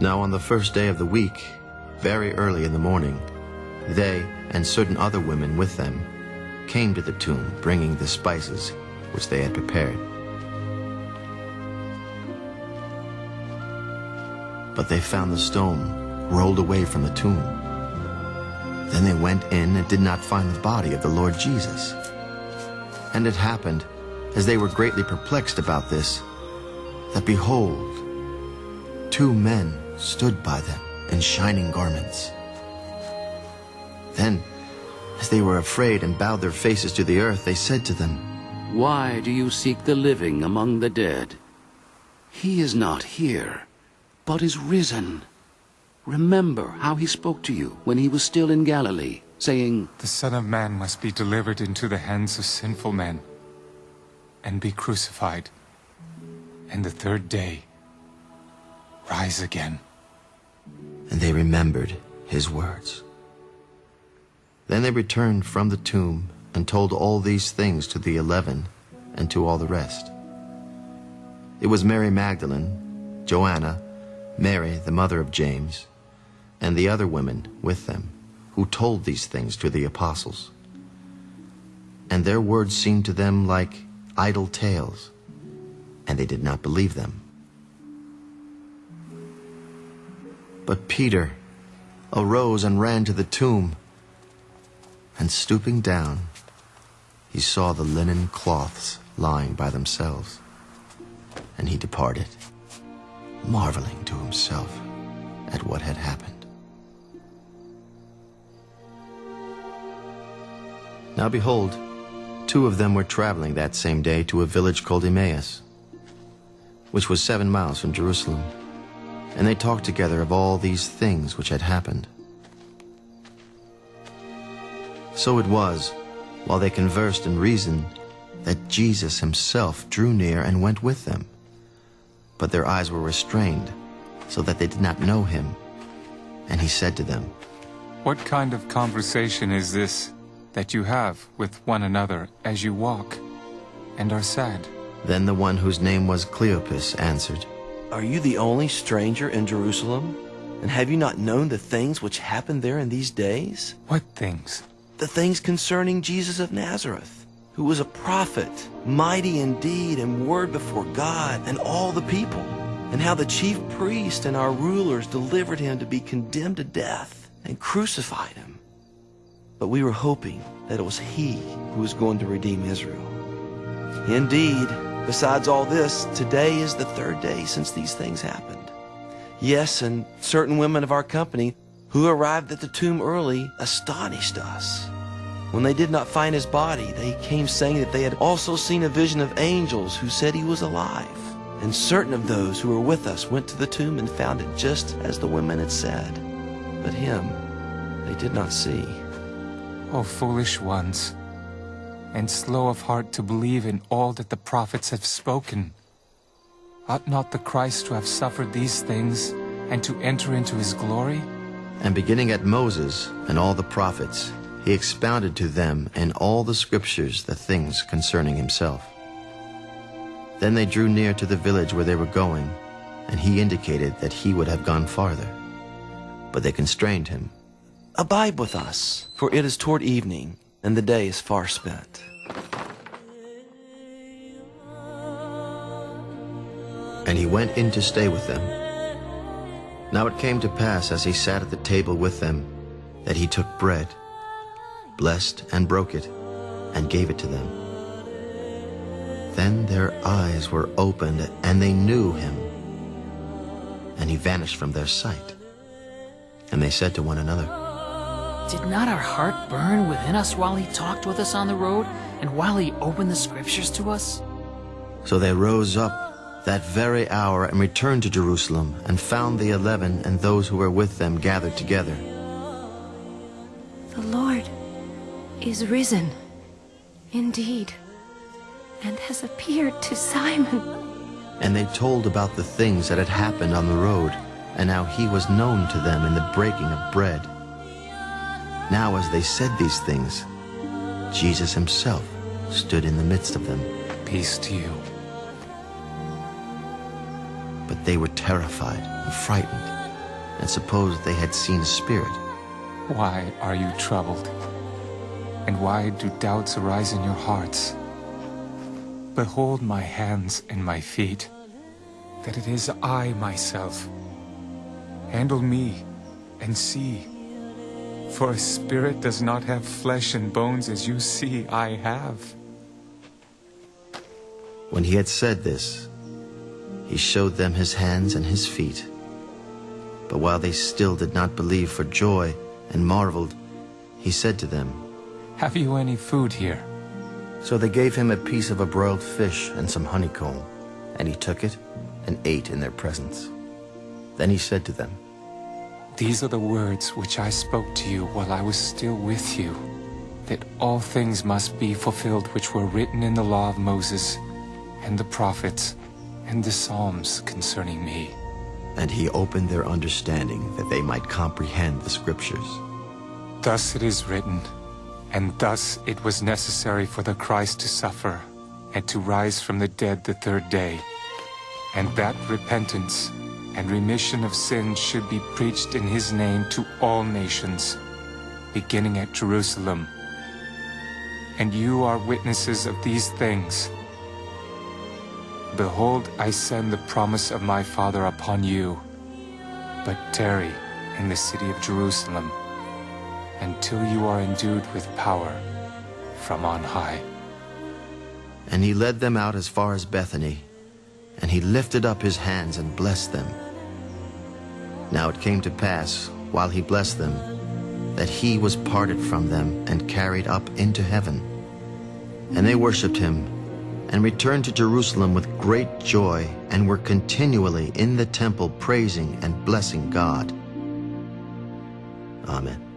Now on the first day of the week, very early in the morning, they and certain other women with them came to the tomb bringing the spices which they had prepared. But they found the stone rolled away from the tomb. Then they went in and did not find the body of the Lord Jesus. And it happened, as they were greatly perplexed about this, that behold, two men stood by them in shining garments. Then, as they were afraid and bowed their faces to the earth, they said to them, Why do you seek the living among the dead? He is not here, but is risen. Remember how he spoke to you when he was still in Galilee, saying, The Son of Man must be delivered into the hands of sinful men, and be crucified, and the third day rise again. And they remembered his words. Then they returned from the tomb and told all these things to the eleven and to all the rest. It was Mary Magdalene, Joanna, Mary, the mother of James, and the other women with them, who told these things to the apostles. And their words seemed to them like idle tales, and they did not believe them. But Peter arose and ran to the tomb, and stooping down, he saw the linen cloths lying by themselves, and he departed, marveling to himself at what had happened. Now behold, two of them were traveling that same day to a village called Emmaus, which was seven miles from Jerusalem. And they talked together of all these things which had happened. So it was, while they conversed and reasoned, that Jesus himself drew near and went with them. But their eyes were restrained, so that they did not know him. And he said to them, What kind of conversation is this that you have with one another as you walk and are sad? Then the one whose name was Cleopas answered, Are you the only stranger in Jerusalem? And have you not known the things which happened there in these days? What things? The things concerning Jesus of Nazareth, who was a prophet, mighty in deed and word before God and all the people, and how the chief priest and our rulers delivered him to be condemned to death and crucified him. But we were hoping that it was he who was going to redeem Israel. Indeed, besides all this, today is the third day since these things happened. Yes, and certain women of our company who arrived at the tomb early astonished us. When they did not find his body, they came saying that they had also seen a vision of angels who said he was alive. And certain of those who were with us went to the tomb and found it just as the women had said. But him they did not see. O foolish ones, and slow of heart to believe in all that the prophets have spoken. Ought not the Christ to have suffered these things and to enter into his glory? And beginning at Moses and all the prophets, he expounded to them in all the scriptures the things concerning himself. Then they drew near to the village where they were going, and he indicated that he would have gone farther. But they constrained him. Abide with us, for it is toward evening, and the day is far spent. And he went in to stay with them. Now it came to pass as he sat at the table with them, that he took bread, blessed and broke it, and gave it to them. Then their eyes were opened, and they knew him. And he vanished from their sight. And they said to one another, Did not our heart burn within us while he talked with us on the road, and while he opened the scriptures to us? So they rose up that very hour and returned to Jerusalem, and found the eleven and those who were with them gathered together. The Lord is risen, indeed, and has appeared to Simon. And they told about the things that had happened on the road, and how he was known to them in the breaking of bread. Now as they said these things, Jesus himself stood in the midst of them. Peace to you. But they were terrified and frightened, and supposed they had seen a spirit. Why are you troubled? And why do doubts arise in your hearts? Behold my hands and my feet, that it is I myself. Handle me and see. For a spirit does not have flesh and bones as you see I have. When he had said this, he showed them his hands and his feet. But while they still did not believe for joy and marveled, he said to them, Have you any food here? So they gave him a piece of a broiled fish and some honeycomb, and he took it and ate in their presence. Then he said to them, These are the words which I spoke to you while I was still with you, that all things must be fulfilled which were written in the law of Moses, and the prophets, and the Psalms concerning me. And he opened their understanding that they might comprehend the scriptures. Thus it is written, and thus it was necessary for the Christ to suffer, and to rise from the dead the third day, and that repentance and remission of sins should be preached in his name to all nations, beginning at Jerusalem. And you are witnesses of these things. Behold, I send the promise of my Father upon you, but tarry in the city of Jerusalem until you are endued with power from on high. And he led them out as far as Bethany, and he lifted up his hands and blessed them. Now it came to pass, while he blessed them, that he was parted from them and carried up into heaven. And they worshipped him, and returned to Jerusalem with great joy, and were continually in the temple praising and blessing God. Amen.